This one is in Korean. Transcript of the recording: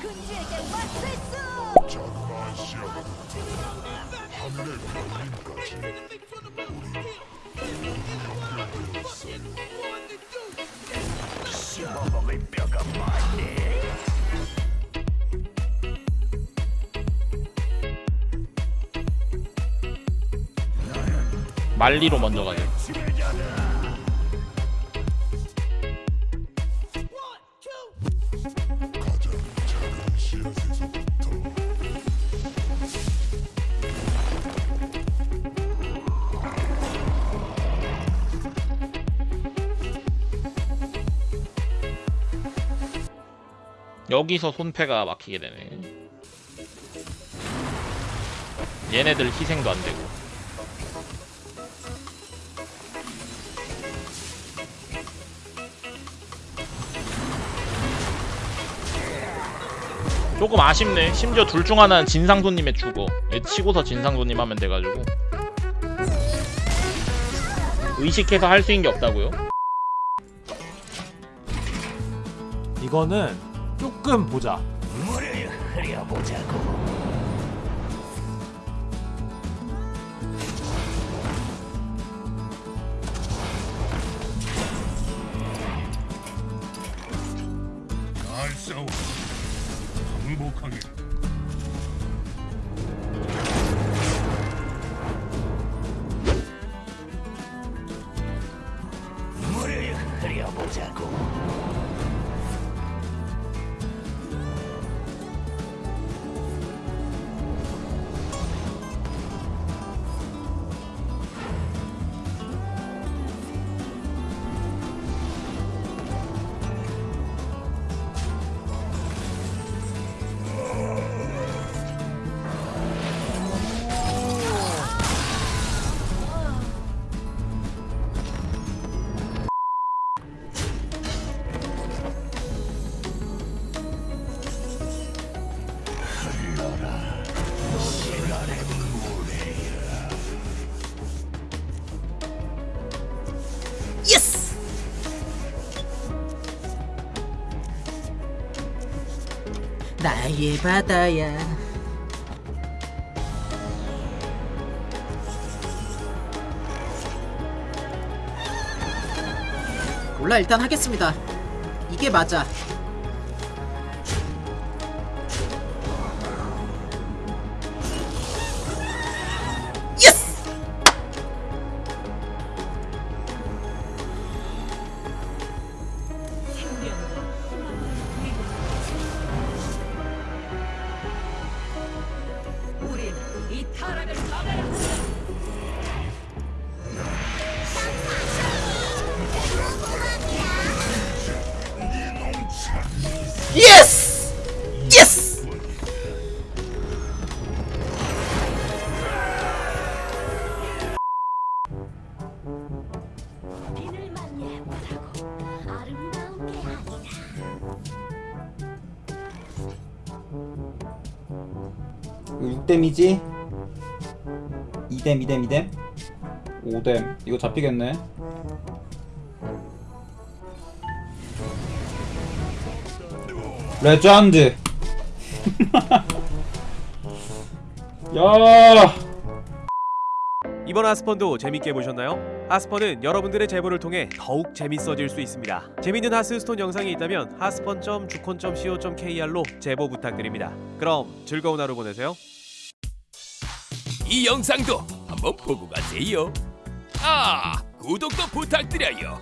군주에게 맞춰야지 말리로 먼저 가요 여기서 손패가 막히게 되네. 얘네들 희생도 안 되고. 조금 아쉽네. 심지어 둘 중 하나는 진상손님에 죽어. 얘 치고서 진상손님 하면 돼가지고. 의식해서 할 수 있는 게 없다고요? 이거는 조금 보자. 물을 흐려보자고. 물을 흐려보자고. 나의 바다야. 몰라 일단 하겠습니다. 이게 맞아. 예스! 예스! 이거 6댐이지? 2댐 2댐 2댐 5댐 이거 잡히겠네 레전드 야 이번 하스펀도 재밌게 보셨나요? 하스펀은 여러분들의 제보를 통해 더욱 재밌어질 수 있습니다. 재밌는 하스스톤 영상이 있다면 하스펀.주콘.co.kr로 제보 부탁드립니다. 그럼 즐거운 하루 보내세요. 이 영상도 한번 보고 가세요. 아, 구독도 부탁드려요.